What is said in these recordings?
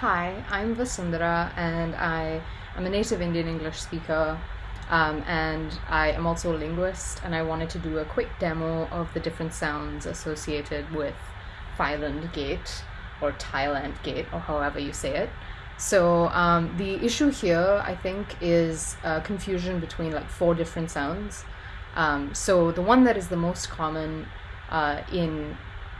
Hi, I'm Vasundhara, and I am a native Indian English speaker, um, and I am also a linguist. And I wanted to do a quick demo of the different sounds associated with Thailand Gate or Thailand Gate, or however you say it. So um, the issue here, I think, is confusion between like four different sounds. Um, so the one that is the most common uh, in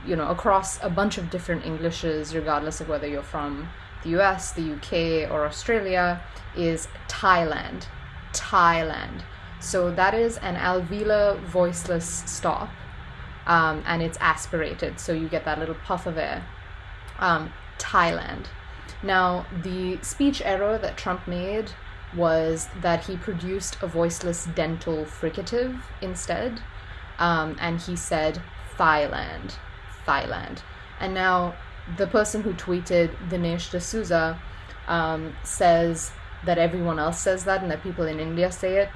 you know across a bunch of different Englishes, regardless of whether you're from the US, the UK, or Australia, is Thailand. Thailand. So that is an alveolar voiceless stop, um, and it's aspirated, so you get that little puff of air. Um, Thailand. Now, the speech error that Trump made was that he produced a voiceless dental fricative instead, um, and he said Thailand, Thailand. And now the person who tweeted Dinesh D'Souza um, says that everyone else says that and that people in India say it.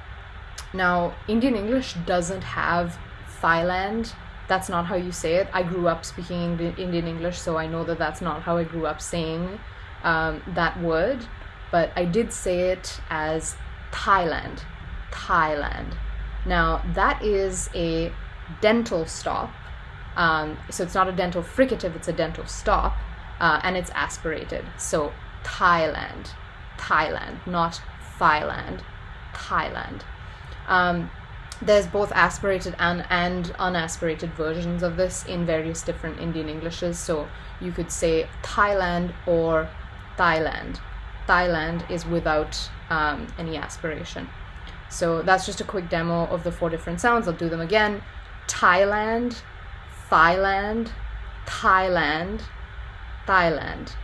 Now, Indian English doesn't have Thailand. That's not how you say it. I grew up speaking Indian English, so I know that that's not how I grew up saying um, that word. But I did say it as Thailand. Thailand. Now, that is a dental stop um, so it's not a dental fricative, it's a dental stop, uh, and it's aspirated. So Thailand, Thailand, not Thailand, Thailand. Um, there's both aspirated and, and unaspirated versions of this in various different Indian Englishes. So you could say Thailand or Thailand. Thailand is without um, any aspiration. So that's just a quick demo of the four different sounds. I'll do them again. Thailand, Thailand, Thailand, Thailand.